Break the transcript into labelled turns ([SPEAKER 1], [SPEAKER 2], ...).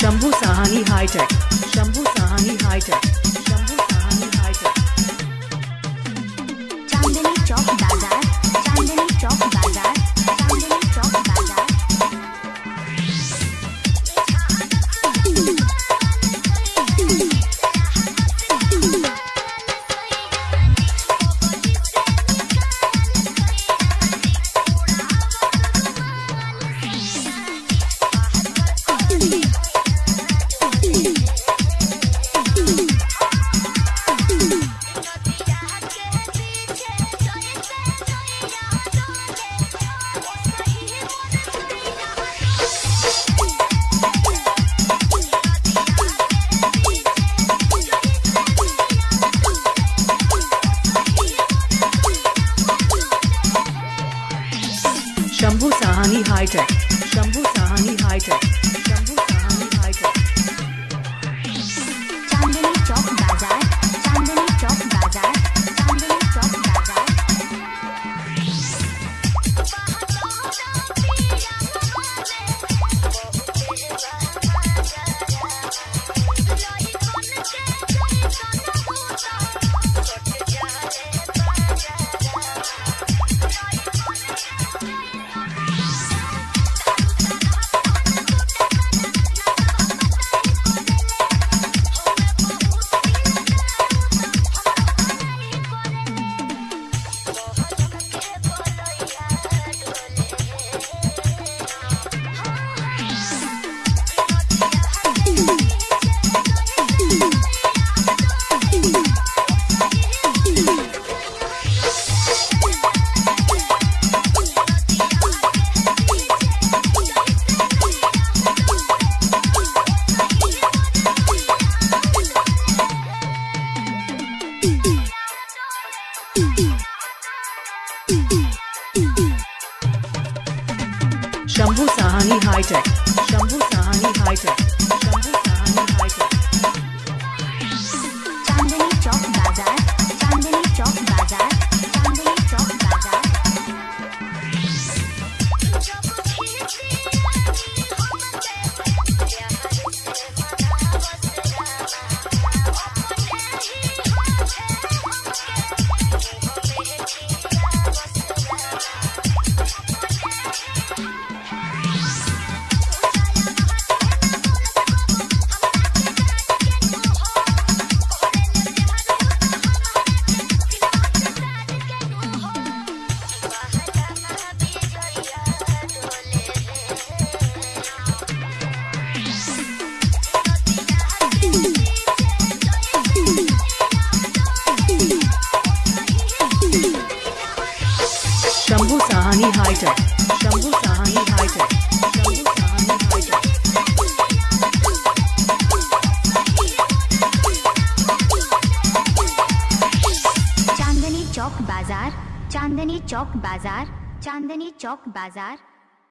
[SPEAKER 1] Shambhu Sahani high tech Shambhu Sahani high tech. Shambhu Sahani high tech Shambhu Sahani high tech
[SPEAKER 2] high tech. Shambhu Sahani high tech.
[SPEAKER 1] Shambhu Sahani high tech. Sahani high tech Shambhu Sahni high tech
[SPEAKER 2] Chandni Chowk बाज़ार चांदनी चौक बाज़ार चांदनी चौक बाज़ार।